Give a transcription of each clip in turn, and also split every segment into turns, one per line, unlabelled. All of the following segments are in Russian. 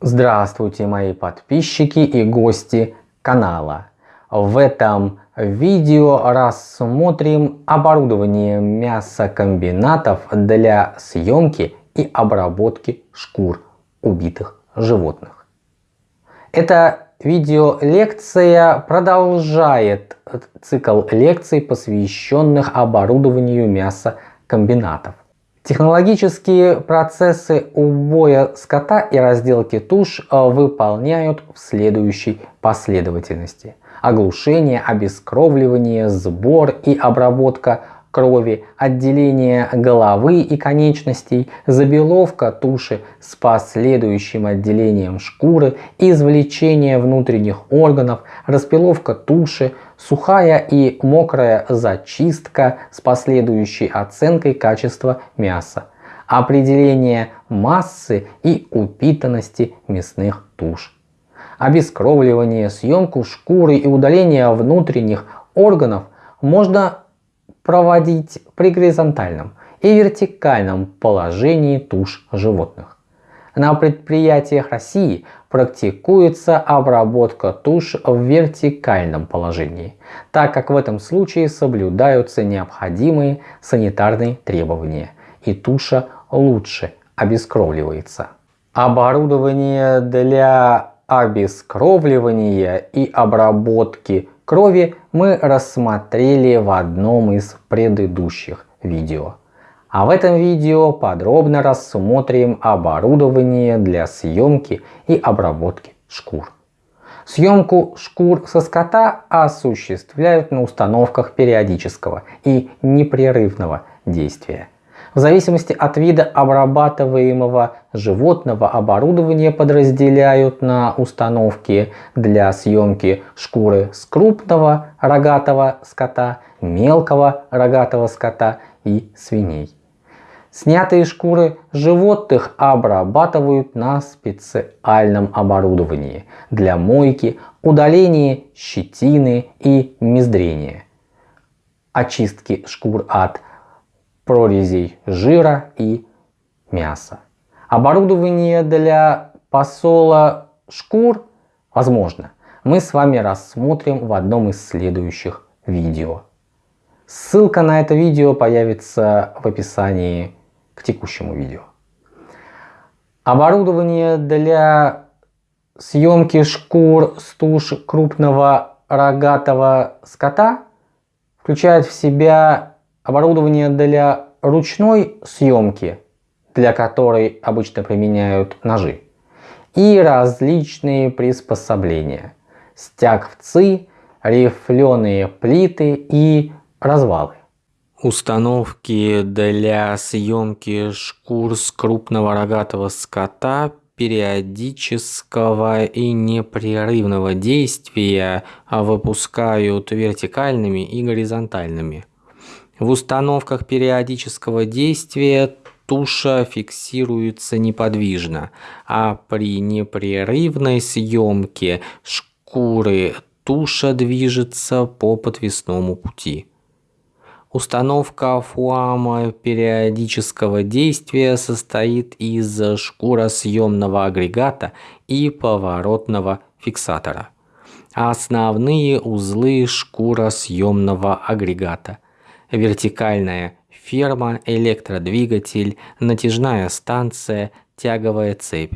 Здравствуйте мои подписчики и гости канала. В этом видео рассмотрим оборудование мясокомбинатов для съемки и обработки шкур убитых животных. Эта видеолекция продолжает цикл лекций, посвященных оборудованию мясокомбинатов. Технологические процессы убоя скота и разделки туш э, выполняют в следующей последовательности. Оглушение, обескровливание, сбор и обработка крови, отделение головы и конечностей, забеловка туши с последующим отделением шкуры, извлечение внутренних органов, распиловка туши, сухая и мокрая зачистка с последующей оценкой качества мяса, определение массы и упитанности мясных туш, обескровливание, съемку шкуры и удаление внутренних органов можно проводить при горизонтальном и вертикальном положении туш животных. На предприятиях России практикуется обработка туш в вертикальном положении, так как в этом случае соблюдаются необходимые санитарные требования и туша лучше обескровливается. Оборудование для обескровливания и обработки крови мы рассмотрели в одном из предыдущих видео. А в этом видео подробно рассмотрим оборудование для съемки и обработки шкур. Съемку шкур со скота осуществляют на установках периодического и непрерывного действия. В зависимости от вида обрабатываемого животного оборудование подразделяют на установки для съемки шкуры с крупного рогатого скота, мелкого рогатого скота и свиней. Снятые шкуры животных обрабатывают на специальном оборудовании для мойки, удаления щетины и мездрения, очистки шкур от прорезей жира и мяса. Оборудование для посола шкур возможно. Мы с вами рассмотрим в одном из следующих видео. Ссылка на это видео появится в описании к текущему видео. Оборудование для съемки шкур с туш крупного рогатого скота включает в себя Оборудование для ручной съемки, для которой обычно применяют ножи. И различные приспособления. Стягвцы, рифленые плиты и развалы. Установки для съемки шкур с крупного рогатого скота периодического и непрерывного действия выпускают вертикальными и горизонтальными. В установках периодического действия туша фиксируется неподвижно, а при непрерывной съемке шкуры туша движется по подвесному пути. Установка фуама периодического действия состоит из шкуросъемного агрегата и поворотного фиксатора. Основные узлы шкуросъемного агрегата – вертикальная ферма, электродвигатель, натяжная станция, тяговая цепь.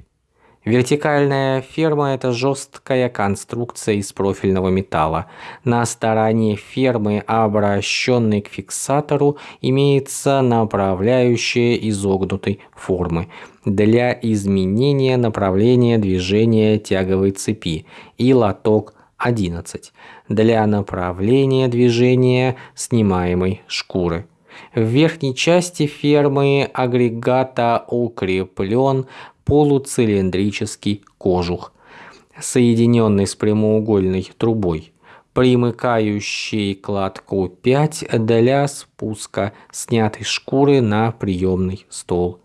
Вертикальная ферма – это жесткая конструкция из профильного металла. На стороне фермы, обращенной к фиксатору, имеется направляющая изогнутой формы для изменения направления движения тяговой цепи и лоток 11 для направления движения снимаемой шкуры. В верхней части фермы агрегата укреплен полуцилиндрический кожух, соединенный с прямоугольной трубой, примыкающий к лотку 5 для спуска снятой шкуры на приемный стол.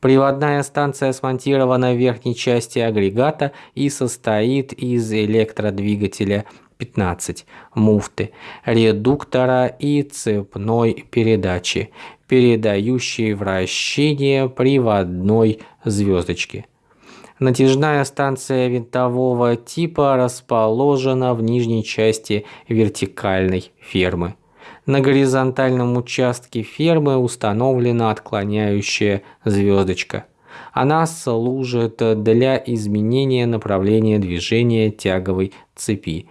Приводная станция смонтирована в верхней части агрегата и состоит из электродвигателя 15, муфты, редуктора и цепной передачи, передающей вращение приводной звездочки. Натяжная станция винтового типа расположена в нижней части вертикальной фермы. На горизонтальном участке фермы установлена отклоняющая звездочка. Она служит для изменения направления движения тяговой цепи,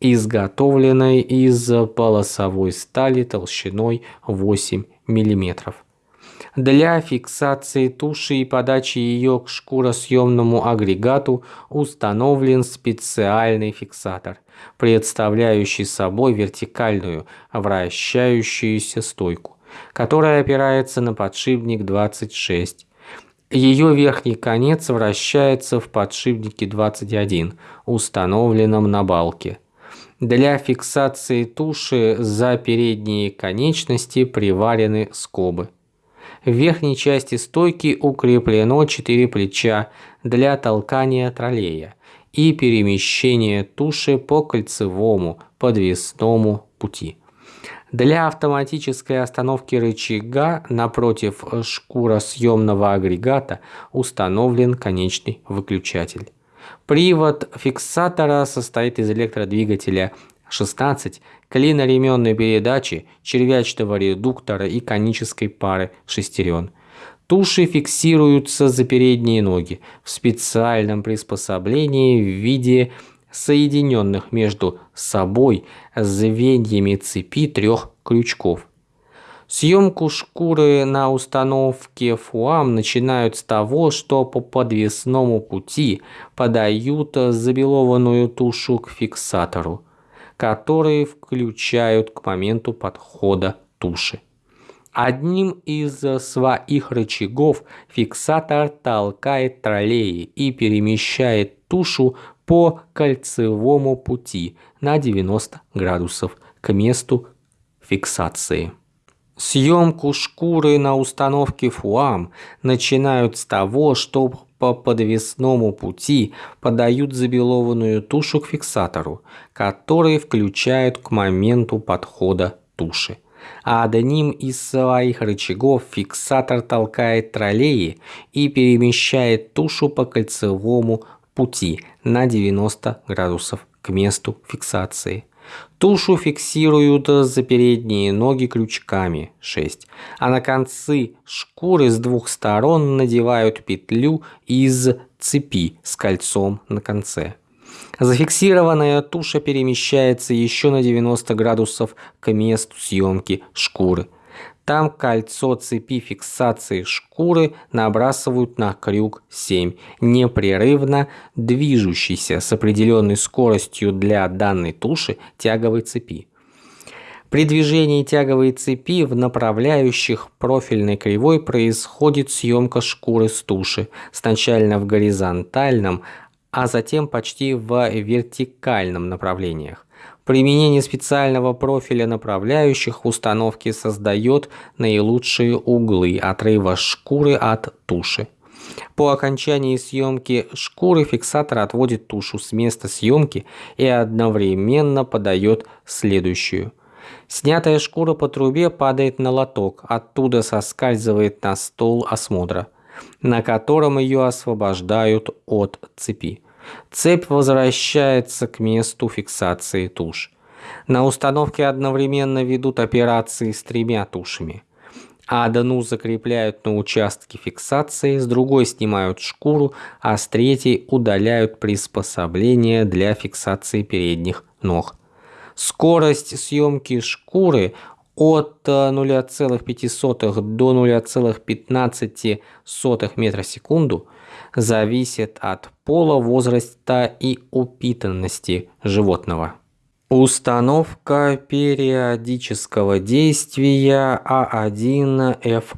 изготовленной из полосовой стали толщиной 8 мм. Для фиксации туши и подачи ее к шкуросъемному агрегату установлен специальный фиксатор, представляющий собой вертикальную вращающуюся стойку, которая опирается на подшипник 26. Ее верхний конец вращается в подшипнике 21, установленном на балке. Для фиксации туши за передние конечности приварены скобы. В верхней части стойки укреплено 4 плеча для толкания троллея и перемещения туши по кольцевому подвесному пути. Для автоматической остановки рычага напротив шкуросъемного агрегата установлен конечный выключатель. Привод фиксатора состоит из электродвигателя 16 клиноременной передачи, червячного редуктора и конической пары шестерен. Туши фиксируются за передние ноги в специальном приспособлении в виде соединенных между собой звеньями цепи трех крючков. Съемку шкуры на установке ФУАМ начинают с того, что по подвесному пути подают забелованную тушу к фиксатору которые включают к моменту подхода туши. Одним из своих рычагов фиксатор толкает троллеи и перемещает тушу по кольцевому пути на 90 градусов к месту фиксации. Съемку шкуры на установке ФУАМ начинают с того, что по подвесному пути подают забелованную тушу к фиксатору, который включают к моменту подхода туши. А одним из своих рычагов фиксатор толкает троллеи и перемещает тушу по кольцевому пути на 90 градусов к месту фиксации. Тушу фиксируют за передние ноги крючками 6, а на концы шкуры с двух сторон надевают петлю из цепи с кольцом на конце. Зафиксированная туша перемещается еще на 90 градусов к месту съемки шкуры – там кольцо цепи фиксации шкуры набрасывают на крюк 7, непрерывно движущийся с определенной скоростью для данной туши тяговой цепи. При движении тяговой цепи в направляющих профильной кривой происходит съемка шкуры с туши, сначала в горизонтальном, а затем почти в вертикальном направлениях. Применение специального профиля направляющих установки создает наилучшие углы отрыва шкуры от туши. По окончании съемки шкуры фиксатор отводит тушу с места съемки и одновременно подает следующую. Снятая шкура по трубе падает на лоток, оттуда соскальзывает на стол осмотра, на котором ее освобождают от цепи. Цепь возвращается к месту фиксации туш. На установке одновременно ведут операции с тремя тушами. Одну закрепляют на участке фиксации, с другой снимают шкуру, а с третьей удаляют приспособление для фиксации передних ног. Скорость съемки шкуры от 0,5 до 0,15 метра в секунду зависит от пола, возраста и упитанности животного. Установка периодического действия А1ФУУ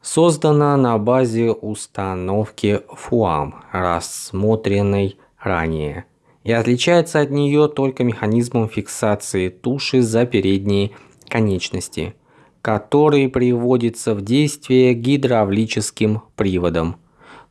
создана на базе установки ФУАМ, рассмотренной ранее, и отличается от нее только механизмом фиксации туши за передние конечности, который приводится в действие гидравлическим приводом –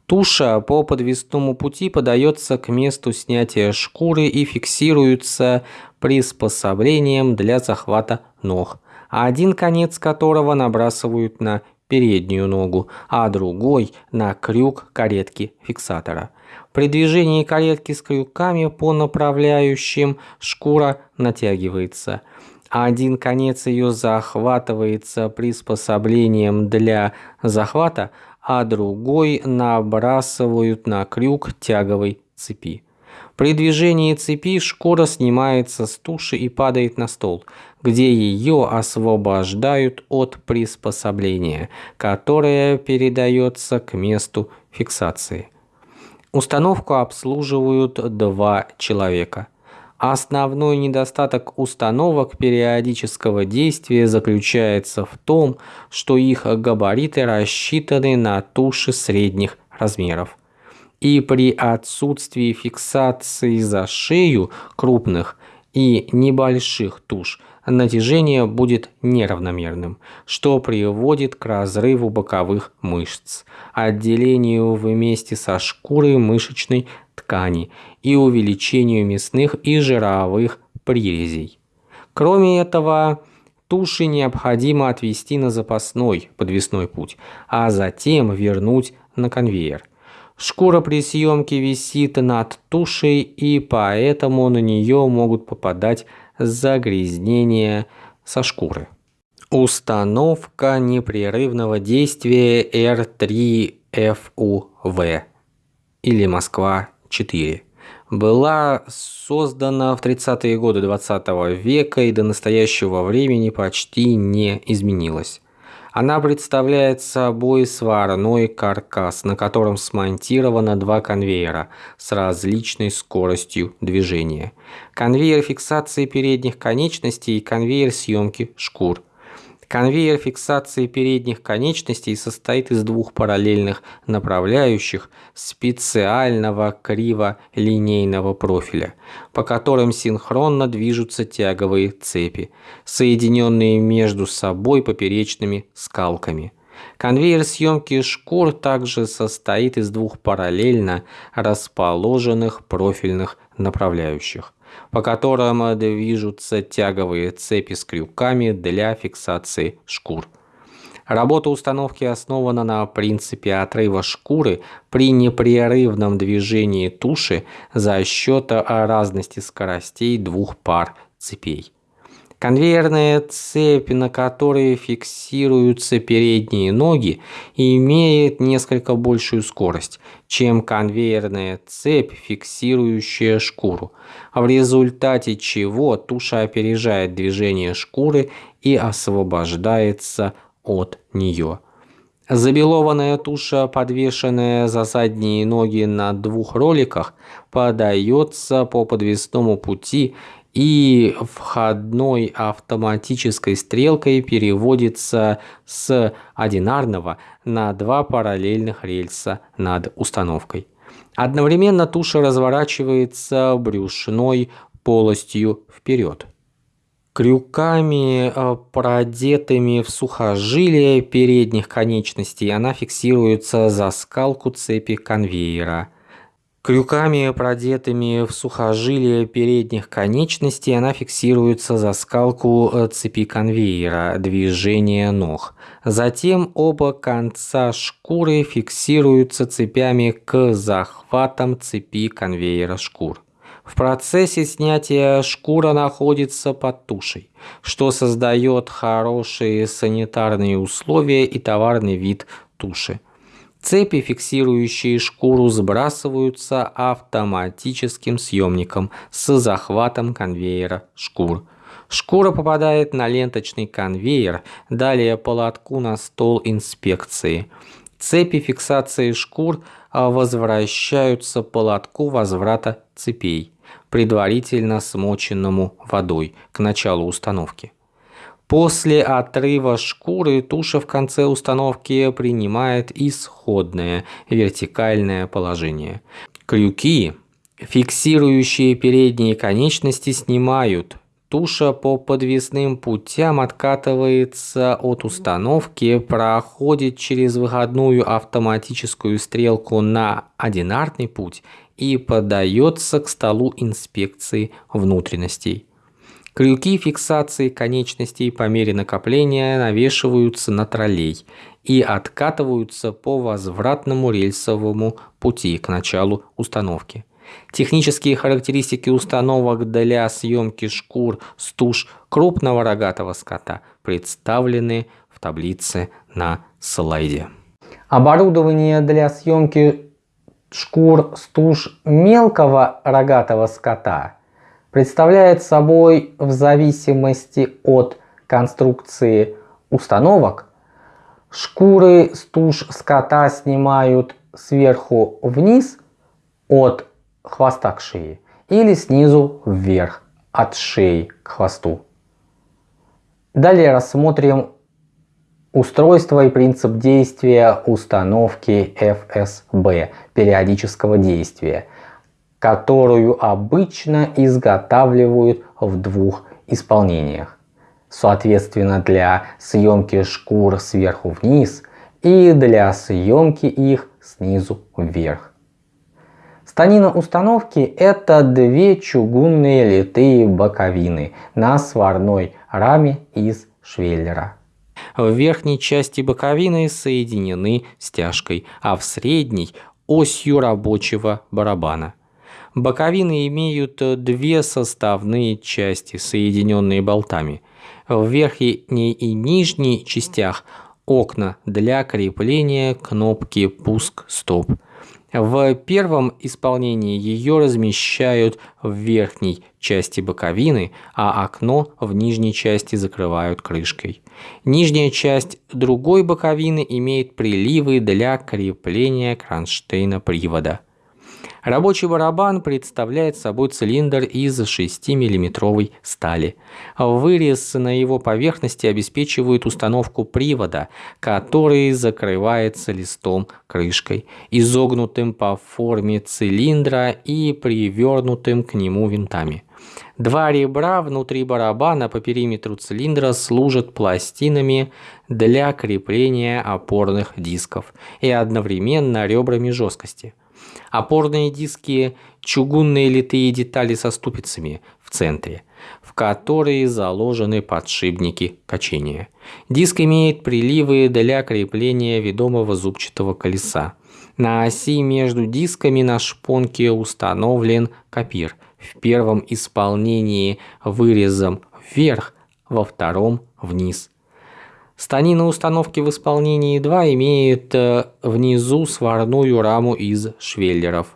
Туша по подвесному пути подается к месту снятия шкуры и фиксируется приспособлением для захвата ног, один конец которого набрасывают на переднюю ногу, а другой на крюк каретки фиксатора. При движении каретки с крюками по направляющим шкура натягивается. Один конец ее захватывается приспособлением для захвата, а другой набрасывают на крюк тяговой цепи. При движении цепи шкура снимается с туши и падает на стол, где ее освобождают от приспособления, которое передается к месту фиксации. Установку обслуживают два человека. Основной недостаток установок периодического действия заключается в том, что их габариты рассчитаны на туши средних размеров. И при отсутствии фиксации за шею крупных и небольших туш натяжение будет неравномерным, что приводит к разрыву боковых мышц, отделению вместе со шкурой мышечной ткани и увеличению мясных и жировых прирезей. Кроме этого, туши необходимо отвести на запасной подвесной путь, а затем вернуть на конвейер – Шкура при съемке висит над тушей, и поэтому на нее могут попадать загрязнения со шкуры. Установка непрерывного действия R3FUV или Москва-4 была создана в 30-е годы 20 -го века и до настоящего времени почти не изменилась. Она представляет собой сварной каркас, на котором смонтировано два конвейера с различной скоростью движения. Конвейер фиксации передних конечностей и конвейер съемки шкур. Конвейер фиксации передних конечностей состоит из двух параллельных направляющих специального криво-линейного профиля, по которым синхронно движутся тяговые цепи, соединенные между собой поперечными скалками. Конвейер съемки шкур также состоит из двух параллельно расположенных профильных направляющих по которым движутся тяговые цепи с крюками для фиксации шкур. Работа установки основана на принципе отрыва шкуры при непрерывном движении туши за счет разности скоростей двух пар цепей. Конвейерная цепь, на которой фиксируются передние ноги, имеет несколько большую скорость, чем конвейерная цепь, фиксирующая шкуру, в результате чего туша опережает движение шкуры и освобождается от нее. Забелованная туша, подвешенная за задние ноги на двух роликах, подается по подвесному пути и входной автоматической стрелкой переводится с одинарного на два параллельных рельса над установкой. Одновременно туша разворачивается брюшной полостью вперед. Крюками, э, продетыми в сухожилие передних конечностей, она фиксируется за скалку цепи конвейера – Крюками, продетыми в сухожилие передних конечностей, она фиксируется за скалку э, цепи конвейера движения ног. Затем оба конца шкуры фиксируются цепями к захватам цепи конвейера шкур. В процессе снятия шкура находится под тушей, что создает хорошие санитарные условия и товарный вид туши. Цепи, фиксирующие шкуру, сбрасываются автоматическим съемником с захватом конвейера шкур. Шкура попадает на ленточный конвейер, далее по лотку на стол инспекции. Цепи фиксации шкур а, возвращаются по лотку возврата цепей, предварительно смоченному водой к началу установки. После отрыва шкуры туша в конце установки принимает исходное вертикальное положение. Крюки, фиксирующие передние конечности, снимают. Туша по подвесным путям откатывается от установки, проходит через выходную автоматическую стрелку на одинарный путь и подается к столу инспекции внутренностей. Крюки фиксации конечностей по мере накопления навешиваются на троллей и откатываются по возвратному рельсовому пути к началу установки. Технические характеристики установок для съемки шкур с туш крупного рогатого скота представлены в таблице на слайде.
Оборудование для съемки шкур с туш мелкого рогатого скота представляет собой в зависимости от конструкции установок шкуры с туш скота снимают сверху вниз от хвоста к шее или снизу вверх от шеи к хвосту. Далее рассмотрим устройство и принцип действия установки FSB периодического действия, которую обычно изготавливают в двух исполнениях. Соответственно, для съемки шкур сверху вниз и для съемки их снизу вверх. Станина установки – это две чугунные литые боковины на сварной раме из швеллера.
В верхней части боковины соединены стяжкой, а в средней – осью рабочего барабана. Боковины имеют две составные части, соединенные болтами. В верхней и нижней частях окна для крепления кнопки «Пуск-стоп». В первом исполнении ее размещают в верхней части боковины, а окно в нижней части закрывают крышкой. Нижняя часть другой боковины имеет приливы для крепления кронштейна привода. Рабочий барабан представляет собой цилиндр из 6-мм стали. Вырез на его поверхности обеспечивает установку привода, который закрывается листом крышкой, изогнутым по форме цилиндра и привернутым к нему винтами. Два ребра внутри барабана по периметру цилиндра служат пластинами для крепления опорных дисков и одновременно ребрами жесткости. Опорные диски – чугунные литые детали со ступицами в центре, в которые заложены подшипники качения. Диск имеет приливы для крепления ведомого зубчатого колеса. На оси между дисками на шпонке установлен копир. В первом исполнении вырезом вверх, во втором вниз. Станина установки в исполнении 2 имеет э, внизу сварную раму из швеллеров,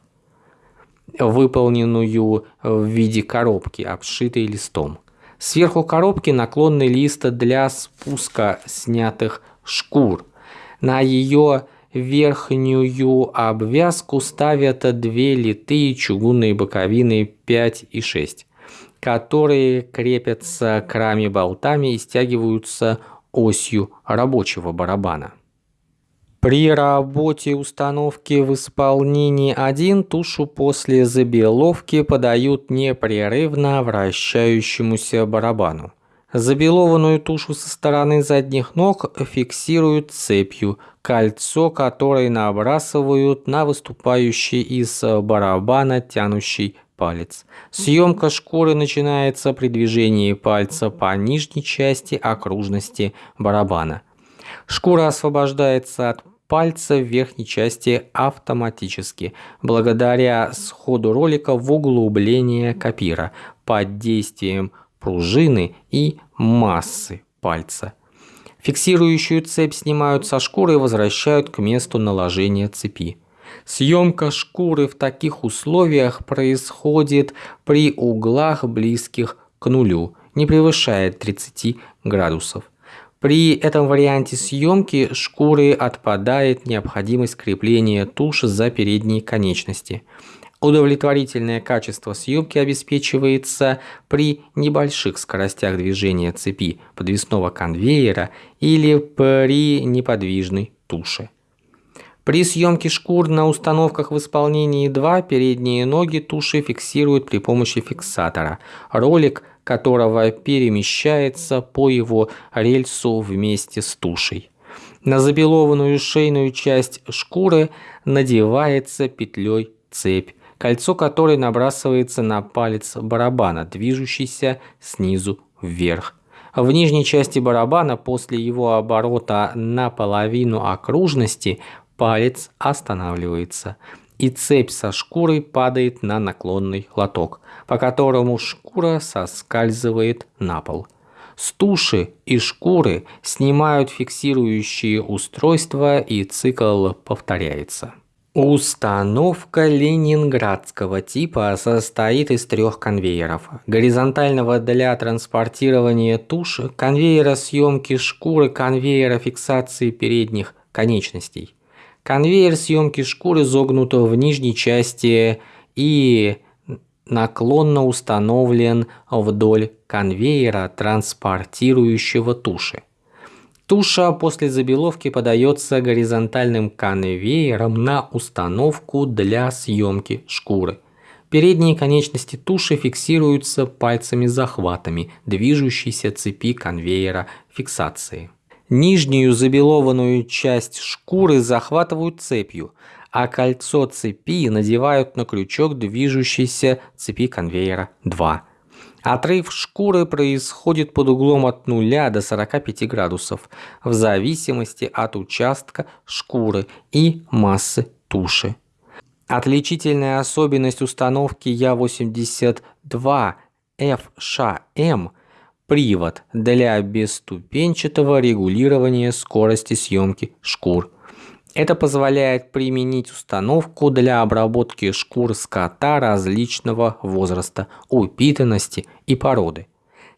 выполненную в виде коробки, обшитой листом. Сверху коробки наклонный лист для спуска снятых шкур. На ее верхнюю обвязку ставят две литые чугунные боковины 5 и 6, которые крепятся к раме болтами и стягиваются осью рабочего барабана. При работе установки в исполнении 1 тушу после забеловки подают непрерывно вращающемуся барабану. Забелованную тушу со стороны задних ног фиксируют цепью, кольцо которой набрасывают на выступающий из барабана тянущий палец. Съемка шкуры начинается при движении пальца по нижней части окружности барабана. Шкура освобождается от пальца в верхней части автоматически, благодаря сходу ролика в углубление копира под действием пружины и массы пальца. Фиксирующую цепь снимают со шкуры и возвращают к месту наложения цепи. Съемка шкуры в таких условиях происходит при углах близких к нулю, не превышает 30 градусов. При этом варианте съемки шкуры отпадает необходимость крепления туши за передние конечности. Удовлетворительное качество съемки обеспечивается при небольших скоростях движения цепи подвесного конвейера или при неподвижной туше. При съемке шкур на установках в исполнении 2 передние ноги туши фиксируют при помощи фиксатора, ролик которого перемещается по его рельсу вместе с тушей. На забелованную шейную часть шкуры надевается петлей цепь, кольцо которой набрасывается на палец барабана, движущийся снизу вверх. В нижней части барабана после его оборота на половину окружности палец останавливается, и цепь со шкурой падает на наклонный лоток, по которому шкура соскальзывает на пол. С туши и шкуры снимают фиксирующие устройства и цикл повторяется. Установка ленинградского типа состоит из трех конвейеров. Горизонтального для транспортирования туш, конвейера съемки шкуры, конвейера фиксации передних конечностей. Конвейер съемки шкуры загнут в нижней части и наклонно установлен вдоль конвейера, транспортирующего туши. Туша после забеловки подается горизонтальным конвейером на установку для съемки шкуры. Передние конечности туши фиксируются пальцами-захватами движущейся цепи конвейера фиксации. Нижнюю забелованную часть шкуры захватывают цепью, а кольцо цепи надевают на крючок движущейся цепи конвейера 2. Отрыв шкуры происходит под углом от 0 до 45 градусов в зависимости от участка шкуры и массы туши. Отличительная особенность установки Я-82 FШM – привод для бесступенчатого регулирования скорости съемки шкур – это позволяет применить установку для обработки шкур скота различного возраста, упитанности и породы.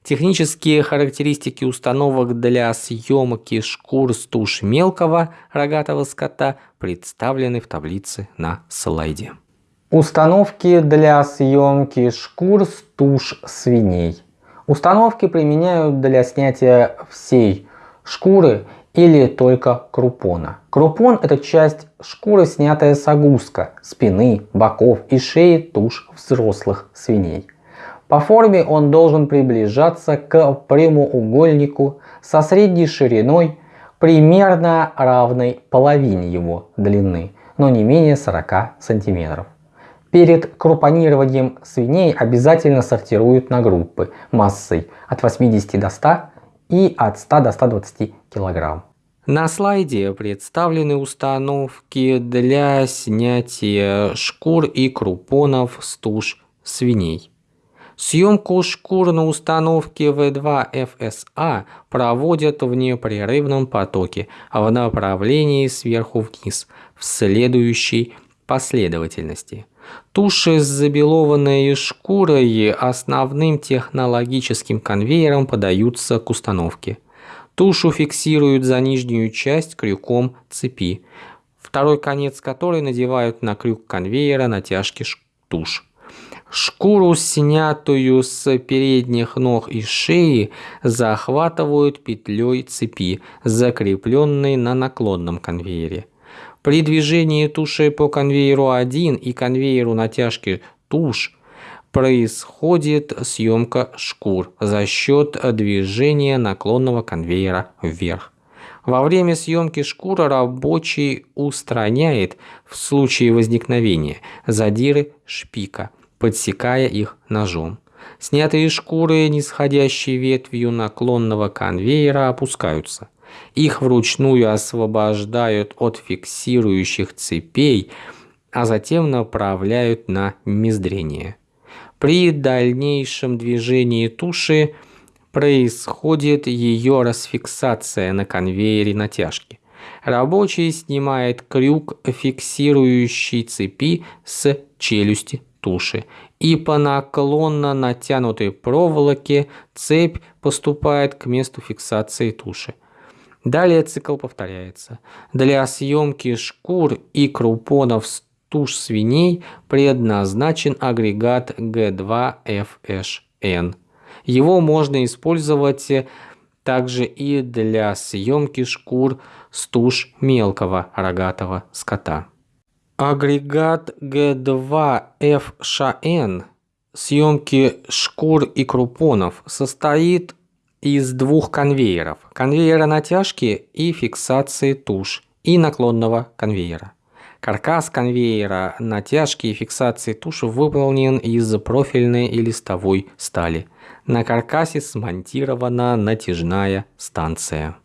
Технические характеристики установок для съемки шкур с туш мелкого рогатого скота представлены в таблице на слайде.
Установки для съемки шкур с туш свиней. Установки применяют для снятия всей шкуры или только крупона. Крупон – это часть шкуры, снятая с огуска, спины, боков и шеи туш взрослых свиней. По форме он должен приближаться к прямоугольнику со средней шириной примерно равной половине его длины, но не менее 40 сантиметров. Перед крупонированием свиней обязательно сортируют на группы массой от 80 до 100 и от 100 до 120 кг.
На слайде представлены установки для снятия шкур и крупонов с туш свиней. Съемку шкур на установке V2 FSA проводят в непрерывном потоке в направлении сверху вниз в следующей последовательности. Туши с забелованной шкурой основным технологическим конвейером подаются к установке. Тушу фиксируют за нижнюю часть крюком цепи, второй конец которой надевают на крюк конвейера натяжки туш. Шкуру, снятую с передних ног и шеи, захватывают петлей цепи, закрепленной на наклонном конвейере. При движении туши по конвейеру 1 и конвейеру натяжки туш происходит съемка шкур за счет движения наклонного конвейера вверх. Во время съемки шкуры рабочий устраняет в случае возникновения задиры шпика, подсекая их ножом. Снятые шкуры, нисходящей ветвью наклонного конвейера, опускаются. Их вручную освобождают от фиксирующих цепей, а затем направляют на мездрение. При дальнейшем движении туши происходит ее расфиксация на конвейере натяжки. Рабочий снимает крюк фиксирующий цепи с челюсти туши, и по наклонно натянутой проволоке цепь поступает к месту фиксации туши. Далее цикл повторяется. Для съемки шкур и крупонов с туш свиней предназначен агрегат G2FHN. Его можно использовать также и для съемки шкур с туш мелкого рогатого скота. Агрегат G2FHN съемки шкур и крупонов состоит из двух конвейеров. Конвейера натяжки и фиксации туш и наклонного конвейера. Каркас конвейера натяжки и фиксации туши выполнен из профильной и листовой стали. На каркасе смонтирована натяжная станция.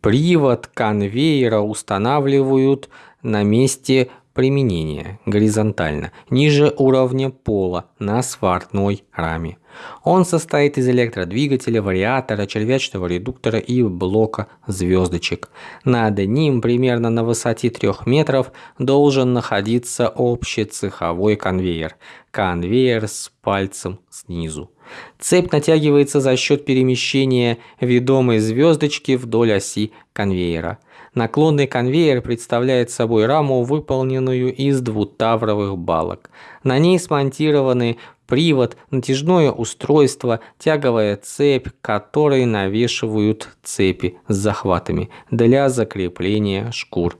Привод конвейера устанавливают на месте применения горизонтально, ниже уровня пола на сварной раме. Он состоит из электродвигателя, вариатора, червячного редуктора и блока звездочек. Над ним примерно на высоте 3 метров должен находиться общий цеховой конвейер. Конвейер с пальцем снизу. Цепь натягивается за счет перемещения ведомой звездочки вдоль оси конвейера. Наклонный конвейер представляет собой раму, выполненную из двутавровых балок. На ней смонтированы привод, натяжное устройство, тяговая цепь, которые навешивают цепи с захватами для закрепления шкур.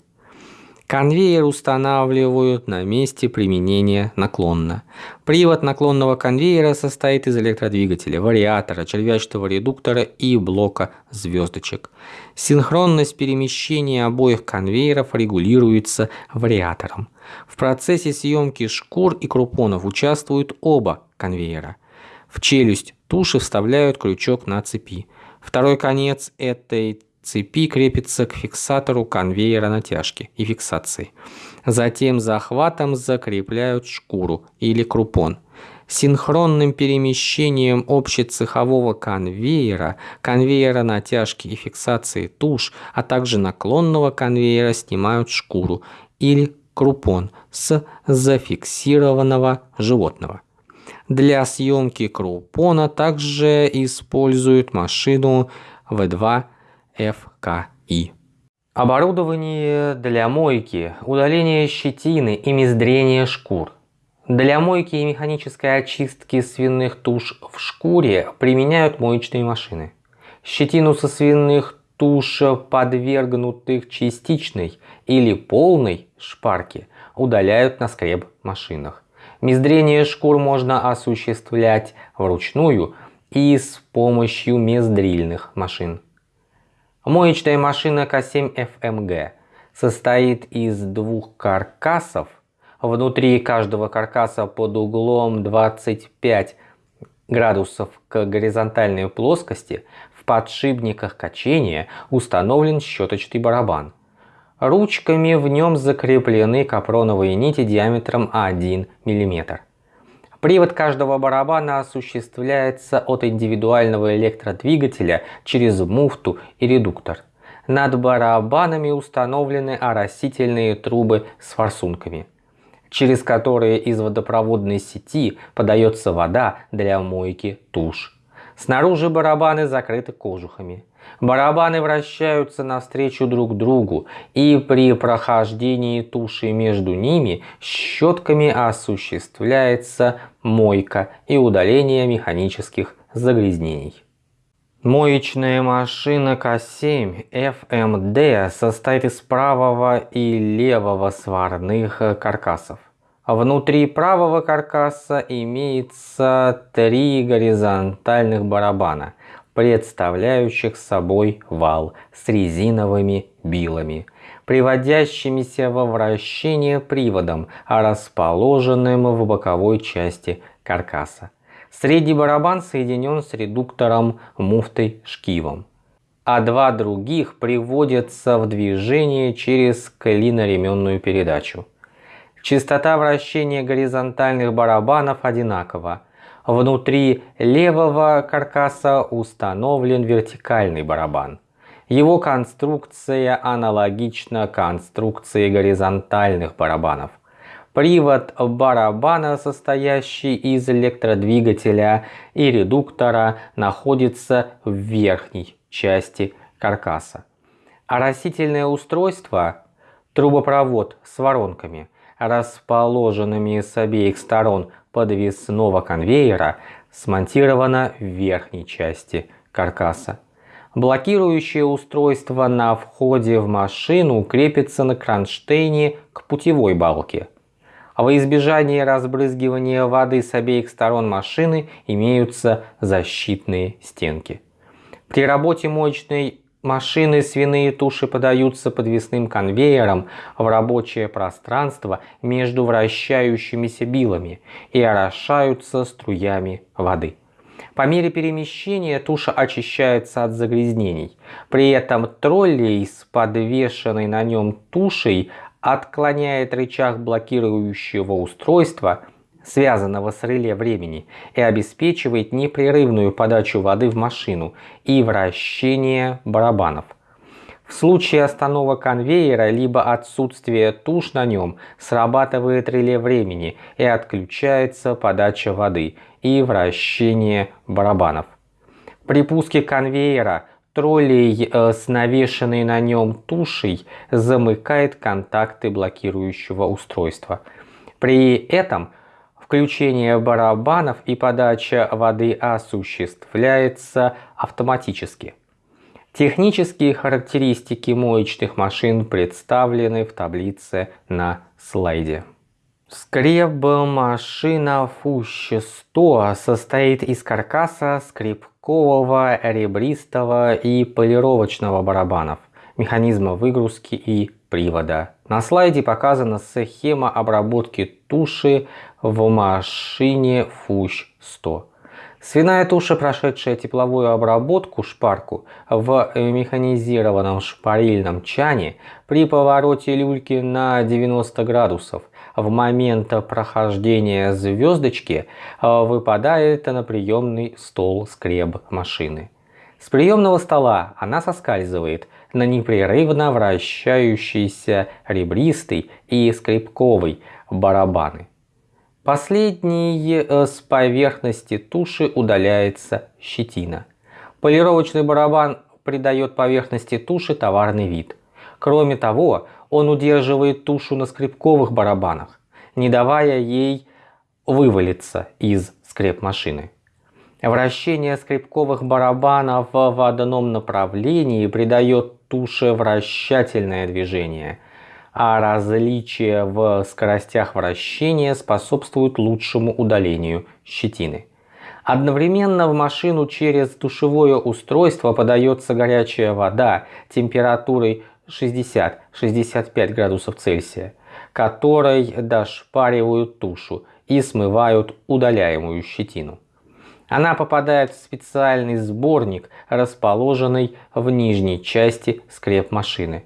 Конвейер устанавливают на месте применения наклонно. Привод наклонного конвейера состоит из электродвигателя, вариатора, червячного редуктора и блока звездочек. Синхронность перемещения обоих конвейеров регулируется вариатором. В процессе съемки шкур и крупонов участвуют оба конвейера. В челюсть туши вставляют крючок на цепи. Второй конец этой цепи крепится к фиксатору конвейера натяжки и фиксации. Затем захватом закрепляют шкуру или крупон. Синхронным перемещением общецехового конвейера, конвейера натяжки и фиксации туш, а также наклонного конвейера снимают шкуру или крупон с зафиксированного животного. Для съемки крупона также используют машину В2 ФКИ. Оборудование для мойки, удаления щетины и мездрения шкур. Для мойки и механической очистки свиных туш в шкуре применяют моечные машины. Щетину со свиных туш, подвергнутых частичной или полной шпарке, удаляют на скреб-машинах. Мездрение шкур можно осуществлять вручную и с помощью мездрильных машин. Моечная машина К7FMG состоит из двух каркасов. Внутри каждого каркаса под углом 25 градусов к горизонтальной плоскости в подшипниках качения установлен щеточный барабан. Ручками в нем закреплены капроновые нити диаметром 1 мм. Привод каждого барабана осуществляется от индивидуального электродвигателя через муфту и редуктор. Над барабанами установлены оросительные трубы с форсунками, через которые из водопроводной сети подается вода для мойки туш. Снаружи барабаны закрыты кожухами. Барабаны вращаются навстречу друг другу, и при прохождении туши между ними щетками осуществляется мойка и удаление механических загрязнений. Моечная машина К7 FMD состоит из правого и левого сварных каркасов. Внутри правого каркаса имеется три горизонтальных барабана, представляющих собой вал с резиновыми билами, приводящимися во вращение приводом, расположенным в боковой части каркаса. Средний барабан соединен с редуктором муфтой шкивом, а два других приводятся в движение через клиноременную передачу. Частота вращения горизонтальных барабанов одинакова. Внутри левого каркаса установлен вертикальный барабан. Его конструкция аналогична конструкции горизонтальных барабанов. Привод барабана, состоящий из электродвигателя и редуктора, находится в верхней части каркаса. Оросительное устройство – трубопровод с воронками – расположенными с обеих сторон подвесного конвейера, смонтировано в верхней части каркаса. Блокирующее устройство на входе в машину крепится на кронштейне к путевой балке. Во избежание разбрызгивания воды с обеих сторон машины имеются защитные стенки. При работе мощной машины свиные туши подаются подвесным конвейером в рабочее пространство между вращающимися билами и орошаются струями воды. По мере перемещения туша очищается от загрязнений. При этом троллей с подвешенной на нем тушей отклоняет рычаг блокирующего устройства, связанного с реле времени, и обеспечивает непрерывную подачу воды в машину и вращение барабанов. В случае остановок конвейера либо отсутствия туш на нем срабатывает реле времени и отключается подача воды и вращение барабанов. При пуске конвейера троллей э, с навешенной на нем тушей замыкает контакты блокирующего устройства. При этом включение барабанов и подача воды осуществляется автоматически. Технические характеристики моечных машин представлены в таблице на слайде. Скреб-машина Фущ-100 состоит из каркаса скребкового, ребристого и полировочного барабанов, механизма выгрузки и привода. На слайде показана схема обработки туши в машине Фущ-100. Свиная туша, прошедшая тепловую обработку шпарку в механизированном шпарильном чане при повороте люльки на 90 градусов в момент прохождения звездочки э, выпадает на приемный стол скреб машины. С приемного стола она соскальзывает на непрерывно вращающийся ребристый и скребковый барабаны. Последний э, с поверхности туши удаляется щетина. Полировочный барабан придает поверхности туши товарный вид. Кроме того, он удерживает тушу на скребковых барабанах, не давая ей вывалиться из скреп-машины. Вращение скребковых барабанов в одном направлении придает туше вращательное движение – а различия в скоростях вращения способствуют лучшему удалению щетины. Одновременно в машину через душевое устройство подается горячая вода температурой 60-65 градусов Цельсия, которой дошпаривают тушу и смывают удаляемую щетину. Она попадает в специальный сборник, расположенный в нижней части скреп машины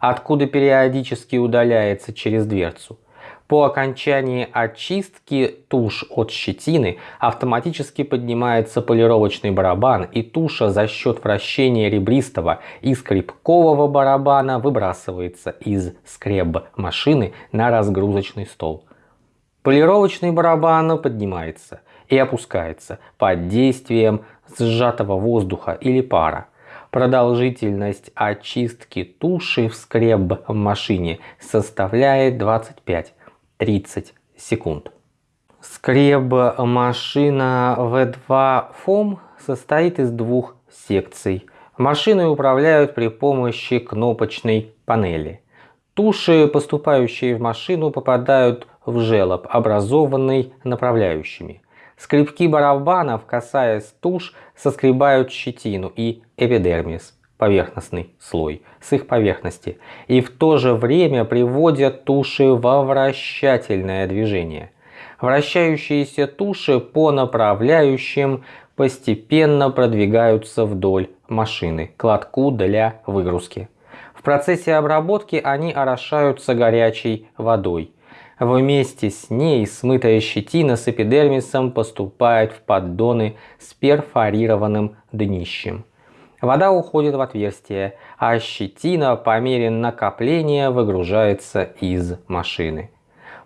откуда периодически удаляется через дверцу. По окончании очистки туш от щетины автоматически поднимается полировочный барабан и туша за счет вращения ребристого и скребкового барабана выбрасывается из скреб машины на разгрузочный стол. Полировочный барабан поднимается и опускается под действием сжатого воздуха или пара. Продолжительность очистки туши в скреб-машине составляет 25-30 секунд. Скреб-машина V2 FOM состоит из двух секций. Машиной управляют при помощи кнопочной панели. Туши, поступающие в машину, попадают в желоб, образованный направляющими. Скребки барабанов, касаясь туш, соскребают щетину и эпидермис, поверхностный слой, с их поверхности, и в то же время приводят туши во вращательное движение. Вращающиеся туши по направляющим постепенно продвигаются вдоль машины к лотку для выгрузки. В процессе обработки они орошаются горячей водой – Вместе с ней смытая щетина с эпидермисом поступает в поддоны с перфорированным днищем. Вода уходит в отверстие, а щетина по мере накопления выгружается из машины.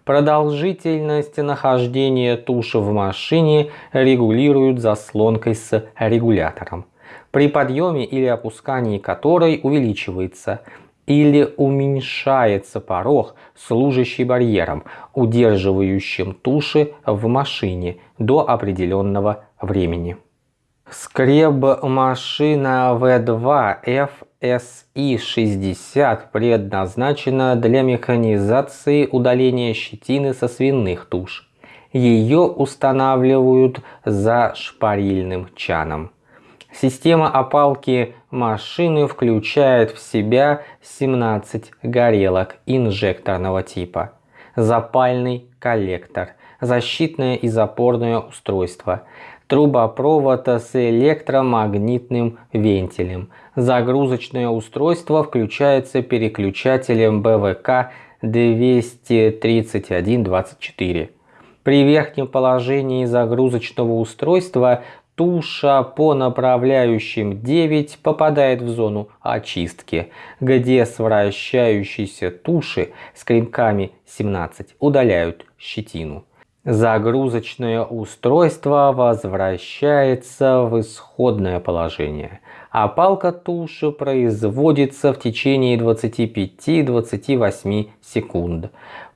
Продолжительность нахождения туши в машине регулируют заслонкой с регулятором, при подъеме или опускании которой увеличивается – или уменьшается порог, служащий барьером, удерживающим туши в машине до определенного времени. Скреб-машина V2 FSI-60 предназначена для механизации удаления щетины со свиных туш. Ее устанавливают за шпарильным чаном. Система опалки машины включают в себя 17 горелок инжекторного типа, запальный коллектор, защитное и запорное устройство, трубопровод с электромагнитным вентилем. Загрузочное устройство включается переключателем БВК 23124. При верхнем положении загрузочного устройства туша по направляющим 9 попадает в зону очистки, где с туши с кремками 17 удаляют щетину. Загрузочное устройство возвращается в исходное положение, а палка туши производится в течение 25-28 секунд.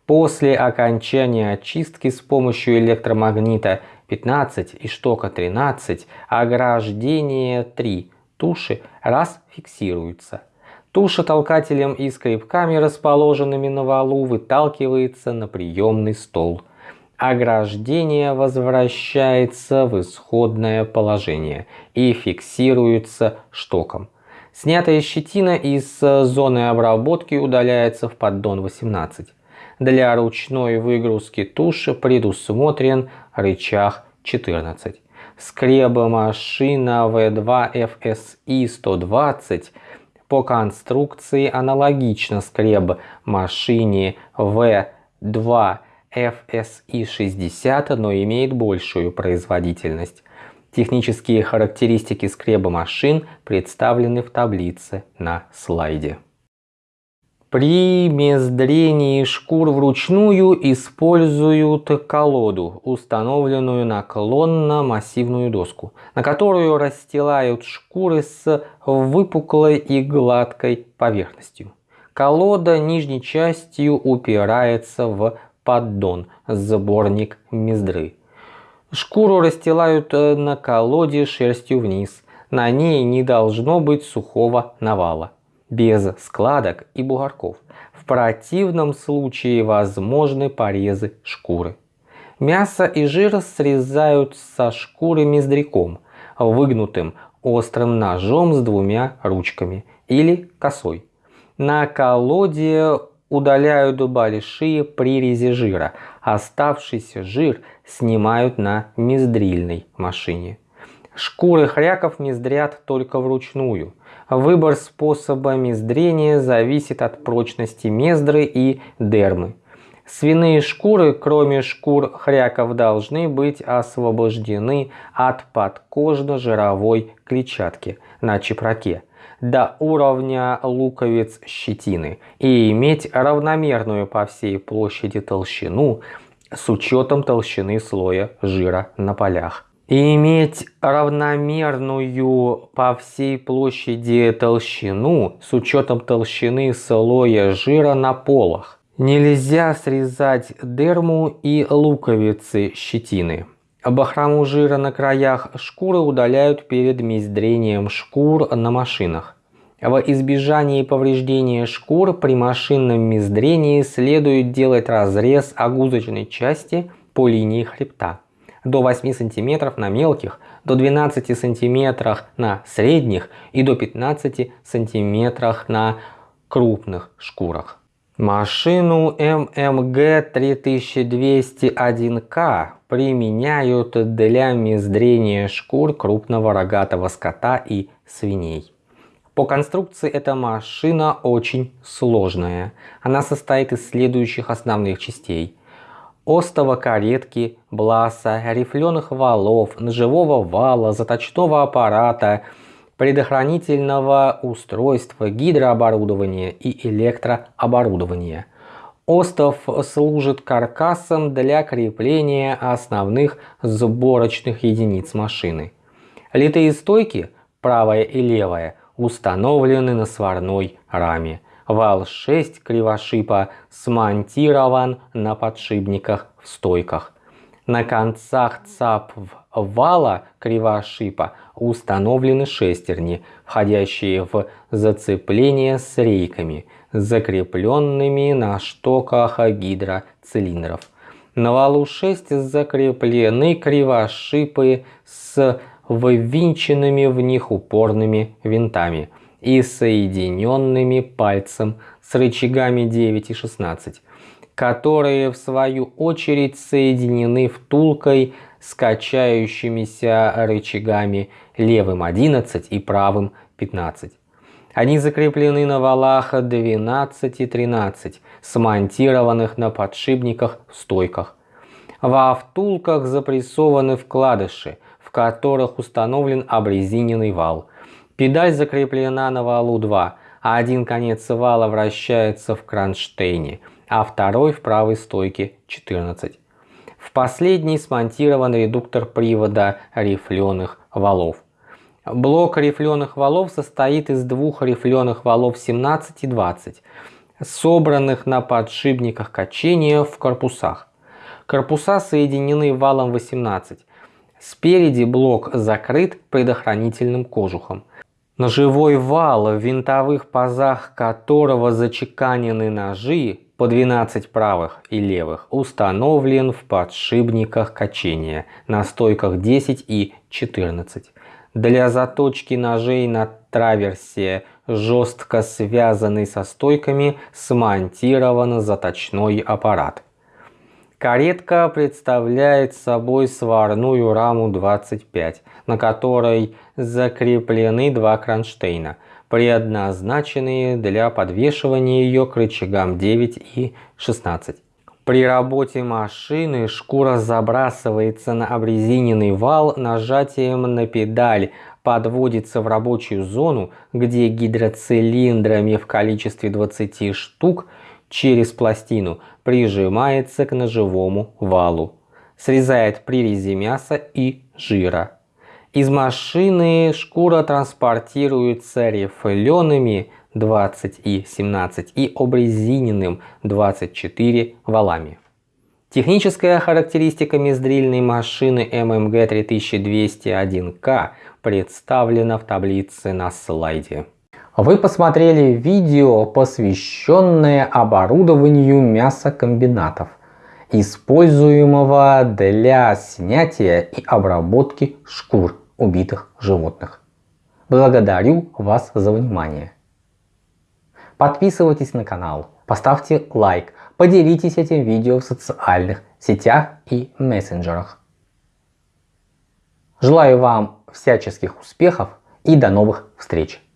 После окончания очистки с помощью электромагнита 15 и штока 13 ограждение 3 туши раз фиксируется. Туша толкателем и скребками, расположенными на валу, выталкивается на приемный стол. Ограждение возвращается в исходное положение и фиксируется штоком. Снятая щетина из зоны обработки удаляется в поддон 18. Для ручной выгрузки туши предусмотрен рычаг 14. Скребомашина V2 FSI 120 по конструкции аналогично скреб машине V2 FSI 60, но имеет большую производительность. Технические характеристики скреба машин представлены в таблице на слайде. При мездрении шкур вручную используют колоду, установленную наклонно массивную доску, на которую расстилают шкуры с выпуклой и гладкой поверхностью. Колода нижней частью упирается в поддон, сборник мездры. Шкуру расстилают на колоде шерстью вниз. На ней не должно быть сухого навала без складок и бугорков. В противном случае возможны порезы шкуры. Мясо и жир срезают со шкуры мездряком, выгнутым острым ножом с двумя ручками или косой. На колоде удаляют большие прирези жира. Оставшийся жир снимают на мездрильной машине. Шкуры хряков мездрят только вручную. Выбор способа мездрения зависит от прочности мездры и дермы. Свиные шкуры, кроме шкур хряков, должны быть освобождены от подкожно-жировой клетчатки на чепраке до уровня луковиц щетины и иметь равномерную по всей площади толщину с учетом толщины слоя жира на полях и иметь равномерную по всей площади толщину с учетом толщины слоя жира на полах. Нельзя срезать дерму и луковицы щетины. Бахрому жира на краях шкуры удаляют перед мездрением шкур на машинах. В избежании повреждения шкур при машинном мездрении следует делать разрез огузочной части по линии хребта до 8 см на мелких, до 12 см на средних и до 15 см на крупных шкурах. Машину ММГ 3201К применяют для мездрения шкур крупного рогатого скота и свиней. По конструкции эта машина очень сложная. Она состоит из следующих основных частей остова каретки, бласа, рифленых валов, ножевого вала, заточного аппарата, предохранительного устройства, гидрооборудования и электрооборудования. Остов служит каркасом для крепления основных сборочных единиц машины. Литые стойки, правая и левая, установлены на сварной раме. Вал 6 кривошипа смонтирован на подшипниках в стойках. На концах цап вала кривошипа установлены шестерни, входящие в зацепление с рейками, закрепленными на штоках гидроцилиндров. На валу 6 закреплены кривошипы с ввинченными в них упорными винтами и соединенными пальцем с рычагами 9 и 16, которые в свою очередь соединены втулкой с качающимися рычагами левым 11 и правым 15. Они закреплены на валах 12 и 13, смонтированных на подшипниках в стойках. Во втулках запрессованы вкладыши, в которых установлен обрезиненный вал. Педаль закреплена на валу 2, а один конец вала вращается в кронштейне, а второй в правой стойке 14. В последней смонтирован редуктор привода рифленых валов. Блок рифленых валов состоит из двух рифленых валов 17 и 20, собранных на подшипниках качения в корпусах. Корпуса соединены валом 18. Спереди блок закрыт предохранительным кожухом. Ножевой вал, в винтовых пазах которого зачеканены ножи по 12 правых и левых, установлен в подшипниках качения на стойках 10 и 14. Для заточки ножей на траверсе, жестко связанный со стойками, смонтирован заточной аппарат. Каретка представляет собой сварную раму 25, на которой закреплены два кронштейна, предназначенные для подвешивания ее к рычагам 9 и 16. При работе машины шкура забрасывается на обрезиненный вал нажатием на педаль, подводится в рабочую зону, где гидроцилиндрами в количестве 20 штук через пластину прижимается к ножевому валу, срезает прирези мяса и жира. Из машины шкура транспортируется рифлеными 20 и 17 и обрезиненным 24 валами. Техническая характеристика мездрильной машины MMG 3201K представлена в таблице на слайде.
Вы посмотрели видео, посвященное оборудованию мясокомбинатов, используемого для снятия и обработки шкур убитых животных. Благодарю вас за внимание. Подписывайтесь на канал, поставьте лайк, поделитесь этим видео в социальных сетях и мессенджерах. Желаю вам всяческих успехов и до новых встреч!